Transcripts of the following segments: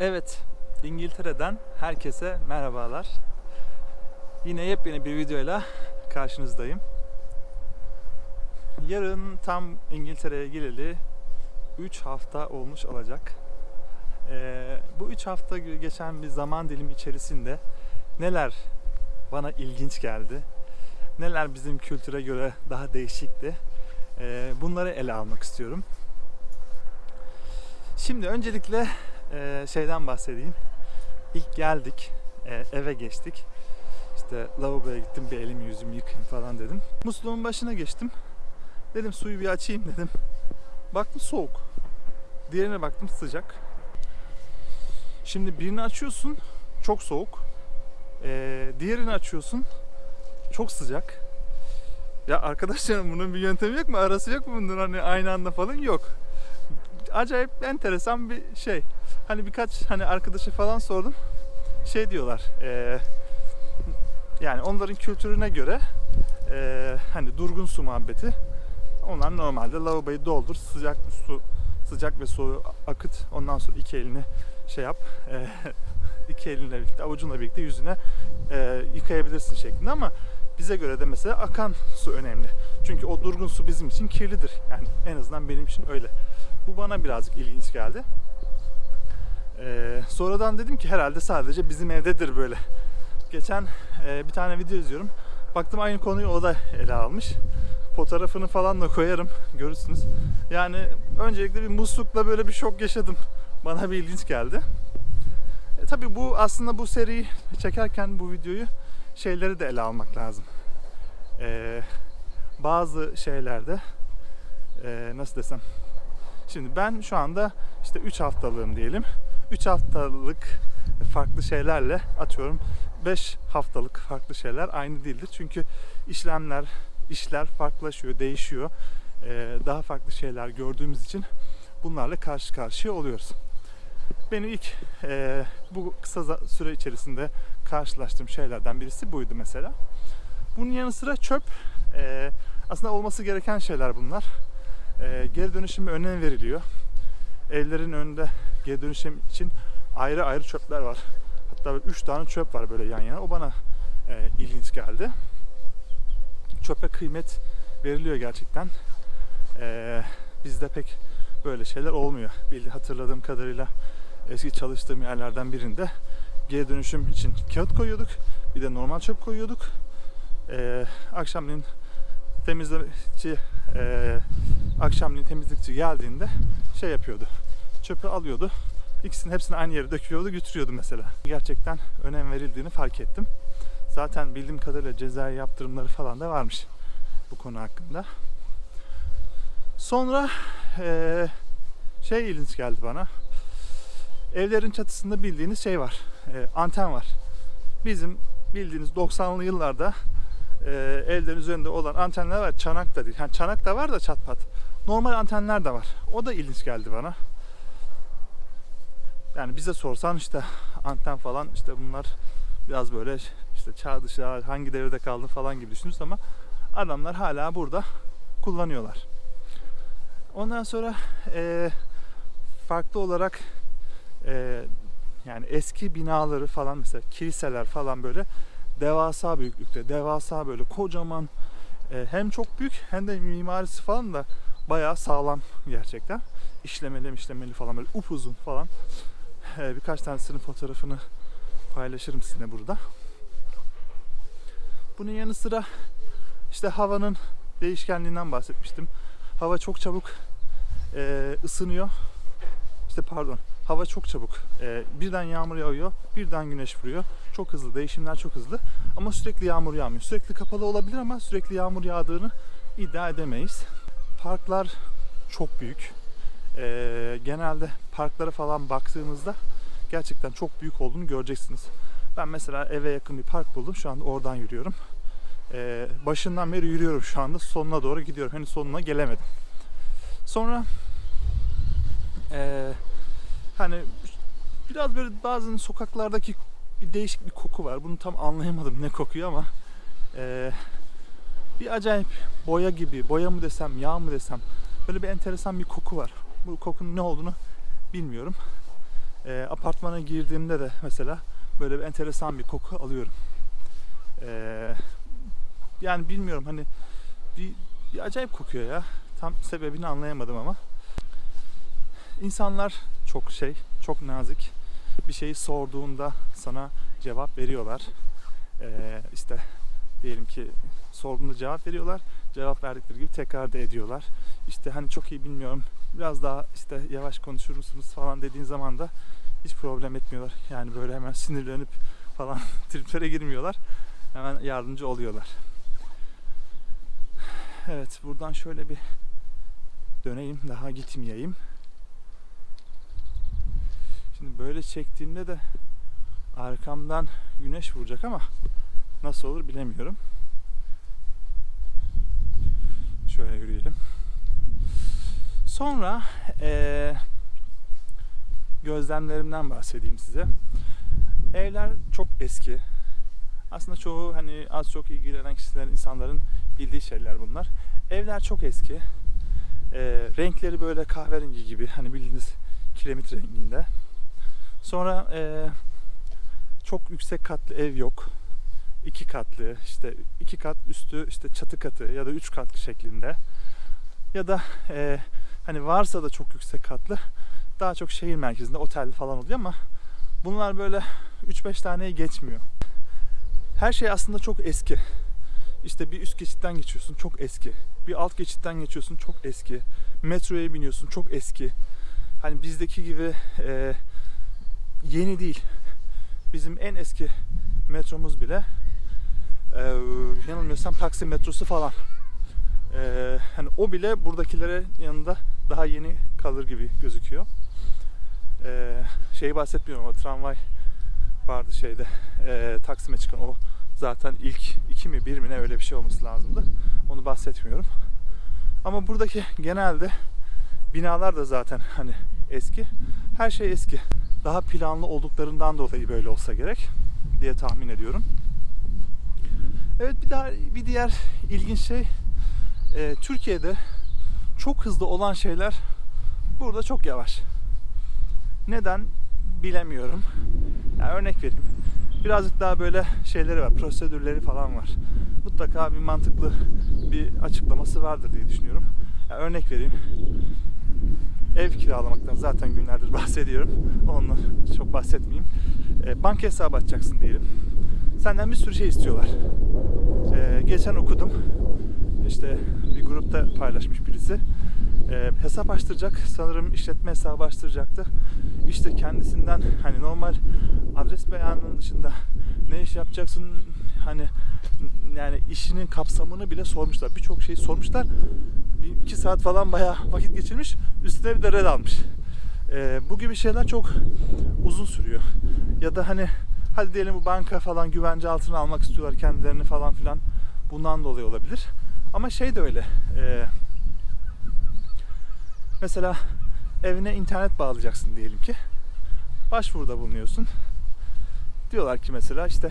Evet, İngiltere'den herkese merhabalar. Yine yepyeni bir videoyla karşınızdayım. Yarın tam İngiltere'ye geleli 3 hafta olmuş olacak. Ee, bu 3 hafta geçen bir zaman dilimi içerisinde neler bana ilginç geldi, neler bizim kültüre göre daha değişikti, ee, bunları ele almak istiyorum. Şimdi öncelikle e, şeyden bahsedeyim. İlk geldik, e, eve geçtik. İşte lavaboya gittim, bir elimi yüzümü yıkayayım falan dedim. Musluğun başına geçtim. Dedim suyu bir açayım dedim. Baktım soğuk. Diğerine baktım sıcak. Şimdi birini açıyorsun, çok soğuk. E, diğerini açıyorsun, çok sıcak. Ya arkadaşlarım bunun bir yöntemi yok mu? Arası yok mu bunun hani aynı anda falan? Yok acayip enteresan bir şey. Hani birkaç hani arkadaşa falan sordum. Şey diyorlar. E, yani onların kültürüne göre e, hani durgun su muhabbeti. Onlar normalde lavaboyu doldur, sıcak su sıcak ve soğuğu akıt. Ondan sonra iki elini şey yap. E, iki elinle birlikte, avucunla birlikte yüzüne e, yıkayabilirsin şeklinde ama bize göre de mesela akan su önemli. Çünkü o durgun su bizim için kirlidir. Yani en azından benim için öyle. Bu bana birazcık ilginç geldi. Ee, sonradan dedim ki herhalde sadece bizim evdedir böyle. Geçen e, bir tane video izliyorum. Baktım aynı konuyu o da ele almış. Fotoğrafını falan da koyarım. Görürsünüz. Yani öncelikle bir muslukla böyle bir şok yaşadım. Bana bir ilginç geldi. E, tabii bu aslında bu seriyi çekerken bu videoyu şeyleri de ele almak lazım. E, bazı şeylerde e, nasıl desem Şimdi ben şu anda işte 3 haftalığım diyelim. 3 haftalık farklı şeylerle atıyorum 5 haftalık farklı şeyler aynı değildir. Çünkü işlemler, işler farklılaşıyor, değişiyor. Ee, daha farklı şeyler gördüğümüz için bunlarla karşı karşıya oluyoruz. Benim ilk e, bu kısa süre içerisinde karşılaştığım şeylerden birisi buydu mesela. Bunun yanı sıra çöp. E, aslında olması gereken şeyler bunlar e, geri dönüşüme önem veriliyor. Evlerin önünde geri dönüşüm için ayrı ayrı çöpler var. Hatta böyle üç tane çöp var böyle yan yana. O bana e, ilginç geldi. Çöpe kıymet veriliyor gerçekten. E, bizde pek böyle şeyler olmuyor. Bildi hatırladığım kadarıyla eski çalıştığım yerlerden birinde geri dönüşüm için kağıt koyuyorduk. Bir de normal çöp koyuyorduk. E, akşamleyin temizlemeci e, akşamleyin temizlikçi geldiğinde şey yapıyordu. Çöpü alıyordu. İkisinin hepsini aynı yere döküyordu, götürüyordu mesela. Gerçekten önem verildiğini fark ettim. Zaten bildiğim kadarıyla cezai yaptırımları falan da varmış bu konu hakkında. Sonra e, şey ilginç geldi bana. Evlerin çatısında bildiğiniz şey var. E, anten var. Bizim bildiğiniz 90'lı yıllarda e, evlerin üzerinde olan antenler var. Çanak da değil. Yani çanak da var da çat pat. Normal antenler de var. O da ilginç geldi bana. Yani bize sorsan işte anten falan işte bunlar biraz böyle işte çağ dışı hangi devirde kaldı falan gibi düşünürsün ama adamlar hala burada kullanıyorlar. Ondan sonra e, farklı olarak e, yani eski binaları falan mesela kiliseler falan böyle devasa büyüklükte, devasa böyle kocaman e, hem çok büyük hem de mimarisi falan da bayağı sağlam gerçekten. İşlemeli işlemeli falan böyle upuzun falan. E, birkaç tanesinin fotoğrafını paylaşırım sizinle burada. Bunun yanı sıra işte havanın değişkenliğinden bahsetmiştim. Hava çok çabuk e, ısınıyor. İşte pardon hava çok çabuk. E, birden yağmur yağıyor, birden güneş vuruyor. Çok hızlı, değişimler çok hızlı. Ama sürekli yağmur yağmıyor. Sürekli kapalı olabilir ama sürekli yağmur yağdığını iddia edemeyiz. Parklar çok büyük. E, genelde parklara falan baktığınızda gerçekten çok büyük olduğunu göreceksiniz. Ben mesela eve yakın bir park buldum. Şu anda oradan yürüyorum. Ee, başından beri yürüyorum şu anda. Sonuna doğru gidiyorum. Henüz sonuna gelemedim. Sonra ee, hani biraz böyle bazen sokaklardaki bir değişik bir koku var. Bunu tam anlayamadım ne kokuyor ama ee, bir acayip boya gibi, boya mı desem, yağ mı desem böyle bir enteresan bir koku var. Bu kokunun ne olduğunu bilmiyorum. E, apartmana girdiğimde de mesela böyle bir enteresan bir koku alıyorum. E, yani bilmiyorum hani bir, bir acayip kokuyor ya. Tam sebebini anlayamadım ama. İnsanlar çok şey, çok nazik. Bir şeyi sorduğunda sana cevap veriyorlar. Ee, işte diyelim ki sorduğunda cevap veriyorlar. Cevap verdikleri gibi tekrar da ediyorlar. İşte hani çok iyi bilmiyorum. Biraz daha işte yavaş konuşur musunuz falan dediğin zaman da hiç problem etmiyorlar. Yani böyle hemen sinirlenip falan triplere girmiyorlar. Hemen yardımcı oluyorlar. Evet buradan şöyle bir döneyim daha gitmeyeyim. Şimdi böyle çektiğimde de arkamdan güneş vuracak ama nasıl olur bilemiyorum. Şöyle yürüyelim. Sonra eee, gözlemlerimden bahsedeyim size. Evler çok eski. Aslında çoğu hani az çok ilgilenen kişilerin, insanların bildiği şeyler bunlar. Evler çok eski. Eee, renkleri böyle kahverengi gibi hani bildiğiniz kiremit renginde. Sonra eee, çok yüksek katlı ev yok. İki katlı işte iki kat üstü işte çatı katı ya da üç katlı şeklinde. Ya da eee, hani varsa da çok yüksek katlı daha çok şehir merkezinde otel falan oluyor ama bunlar böyle 3-5 taneye geçmiyor. Her şey aslında çok eski. İşte bir üst geçitten geçiyorsun çok eski. Bir alt geçitten geçiyorsun çok eski. Metroya biniyorsun çok eski. Hani bizdeki gibi eee, yeni değil. Bizim en eski metromuz bile eee, yanılmıyorsam Taksim metrosu falan. Eee, hani o bile buradakilere yanında daha yeni kalır gibi gözüküyor. Eee şeyi bahsetmiyorum ama tramvay vardı şeyde eee, Taksim'e çıkan o zaten ilk iki mi bir mi ne öyle bir şey olması lazımdı. Onu bahsetmiyorum. Ama buradaki genelde binalar da zaten hani eski. Her şey eski. Daha planlı olduklarından dolayı böyle olsa gerek diye tahmin ediyorum. Evet bir daha bir diğer ilginç şey e, Türkiye'de çok hızlı olan şeyler burada çok yavaş. Neden bilemiyorum. Yani örnek vereyim. Birazcık daha böyle şeyleri var, prosedürleri falan var. Mutlaka bir mantıklı bir açıklaması vardır diye düşünüyorum. Yani örnek vereyim. Ev kiralamaktan zaten günlerdir bahsediyorum. Onunla çok bahsetmeyeyim. E, banka hesabı açacaksın diyelim. Senden bir sürü şey istiyorlar. E, geçen okudum. İşte bir grupta paylaşmış birisi. E, hesap açtıracak. Sanırım işletme hesabı açtıracaktı. İşte kendisinden hani normal adres beyanının dışında ne iş yapacaksın hani yani işinin kapsamını bile sormuşlar. Birçok şeyi sormuşlar. Bir iki saat falan bayağı vakit geçirmiş. Üstüne bir de red almış. Ee, bu gibi şeyler çok uzun sürüyor. Ya da hani hadi diyelim bu banka falan güvence altına almak istiyorlar kendilerini falan filan. Bundan dolayı olabilir. Ama şey de öyle. ee, mesela evine internet bağlayacaksın diyelim ki. Başvuruda bulunuyorsun. Diyorlar ki mesela işte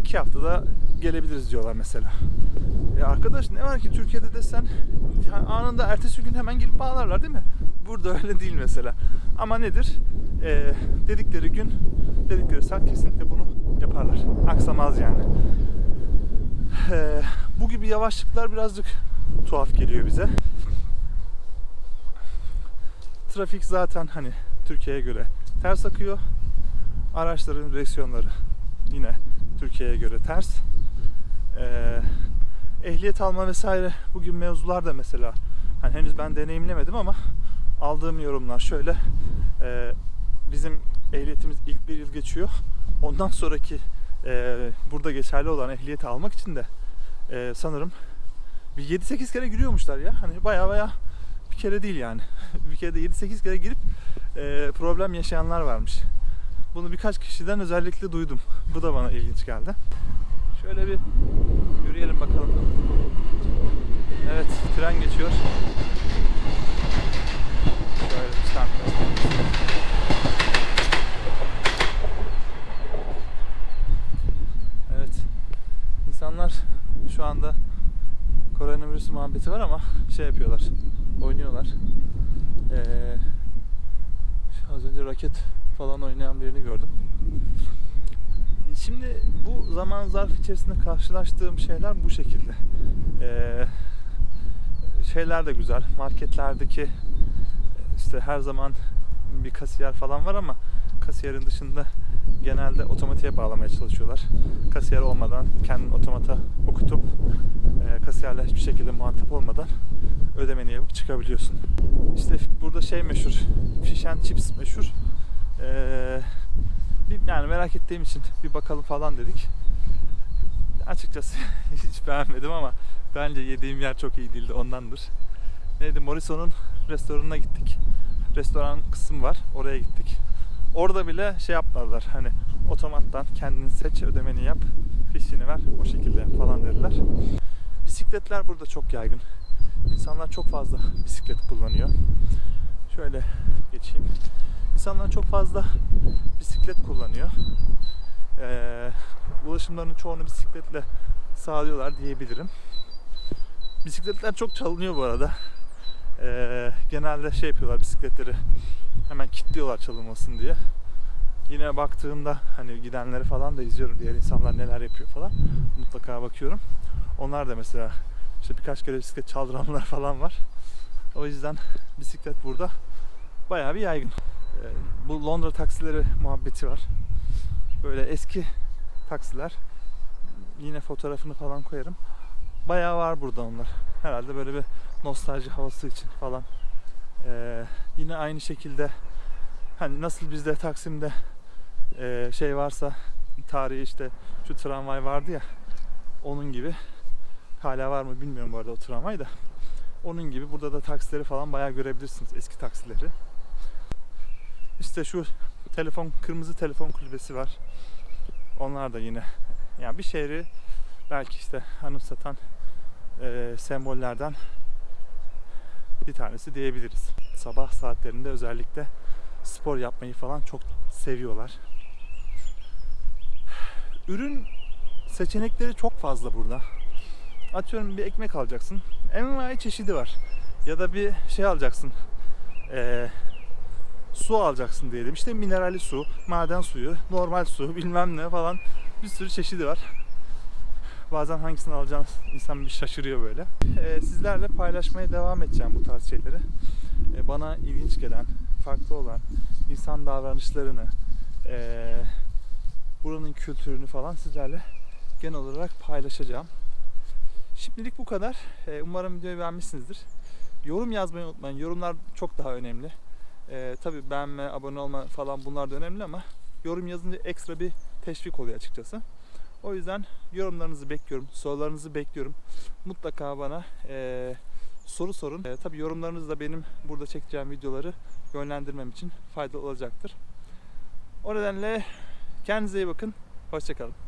iki haftada gelebiliriz diyorlar mesela. E arkadaş ne var ki Türkiye'de desen anında ertesi gün hemen gelip bağlarlar değil mi? Burada öyle değil mesela. Ama nedir? E, dedikleri gün, dedikleri saat kesinlikle bunu yaparlar. Aksamaz yani. E, bu gibi yavaşlıklar birazcık tuhaf geliyor bize. Trafik zaten hani Türkiye'ye göre ters akıyor. Araçların direksiyonları yine Türkiye'ye göre ters. Ee, ehliyet alma vesaire bugün mevzular da mesela hani henüz ben deneyimlemedim ama aldığım yorumlar şöyle Ee, bizim ehliyetimiz ilk bir yıl geçiyor ondan sonraki e, burada geçerli olan ehliyeti almak için de e, sanırım bir 7-8 kere giriyormuşlar ya hani baya baya bir kere değil yani bir kere de 7-8 kere girip e, problem yaşayanlar varmış bunu birkaç kişiden özellikle duydum bu da bana ilginç geldi Şöyle bir yürüyelim bakalım. Evet, tren geçiyor. Şöyle bir stand. Evet. İnsanlar şu anda koronavirüs muhabbeti var ama şey yapıyorlar. Oynuyorlar. Ee, az önce raket falan oynayan birini gördüm. Şimdi bu zaman zarf içerisinde karşılaştığım şeyler bu şekilde. Ee, şeyler de güzel. Marketlerdeki işte her zaman bir kasiyer falan var ama kasiyerin dışında genelde otomatiğe bağlamaya çalışıyorlar. Kasiyer olmadan kendin otomata okutup e, kasiyerle hiçbir şekilde muhatap olmadan ödemeni yapıp çıkabiliyorsun. İşte burada şey meşhur, fish and chips meşhur. Ee, yani merak ettiğim için bir bakalım falan dedik. Açıkçası hiç beğenmedim ama bence yediğim yer çok iyi değildi ondandır. Neydi Morrison'un restoranına gittik. Restoran kısım var. Oraya gittik. Orada bile şey yapmadılar. Hani otomattan kendin seç, ödemeni yap, fişini ver, o şekilde falan dediler. Bisikletler burada çok yaygın. İnsanlar çok fazla bisiklet kullanıyor. Şöyle geçeyim. İnsanlar çok fazla bisiklet kullanıyor. Ee, ulaşımlarının çoğunu bisikletle sağlıyorlar diyebilirim. Bisikletler çok çalınıyor bu arada. Ee, genelde şey yapıyorlar bisikletleri hemen kilitliyorlar çalınmasın diye. Yine baktığımda hani gidenleri falan da izliyorum diğer insanlar neler yapıyor falan. Mutlaka bakıyorum. Onlar da mesela işte birkaç kere bisiklet çaldıranlar falan var. O yüzden bisiklet burada bayağı bir yaygın. Ee, bu Londra taksileri muhabbeti var. Böyle eski taksiler. Yine fotoğrafını falan koyarım. Bayağı var burada onlar. Herhalde böyle bir nostalji havası için falan. Ee, yine aynı şekilde hani nasıl bizde Taksim'de e, şey varsa tarihi işte şu tramvay vardı ya onun gibi hala var mı bilmiyorum bu arada o tramvay da onun gibi burada da taksileri falan bayağı görebilirsiniz eski taksileri. İşte şu telefon kırmızı telefon kulübesi var. Onlar da yine yani bir şehri belki işte anımsatan e, sembollerden bir tanesi diyebiliriz. Sabah saatlerinde özellikle spor yapmayı falan çok seviyorlar. Ürün seçenekleri çok fazla burada. Atıyorum bir ekmek alacaksın. Envai çeşidi var. Ya da bir şey alacaksın. Ee, su alacaksın diyelim. İşte mineralli su, maden suyu, normal su, bilmem ne falan bir sürü çeşidi var. Bazen hangisini alacağını insan bir şaşırıyor böyle. Ee, sizlerle paylaşmaya devam edeceğim bu tarz şeyleri. Ee, bana ilginç gelen, farklı olan insan davranışlarını, ee, buranın kültürünü falan sizlerle genel olarak paylaşacağım. Şimdilik bu kadar. Ee, umarım videoyu beğenmişsinizdir. Yorum yazmayı unutmayın. Yorumlar çok daha önemli. Ee, tabii beğenme, abone olma falan bunlar da önemli ama yorum yazınca ekstra bir teşvik oluyor açıkçası. O yüzden yorumlarınızı bekliyorum, sorularınızı bekliyorum. Mutlaka bana eee, soru sorun. Eee, tabii yorumlarınız da benim burada çekeceğim videoları yönlendirmem için faydalı olacaktır. O nedenle kendinize iyi bakın. Hoşçakalın.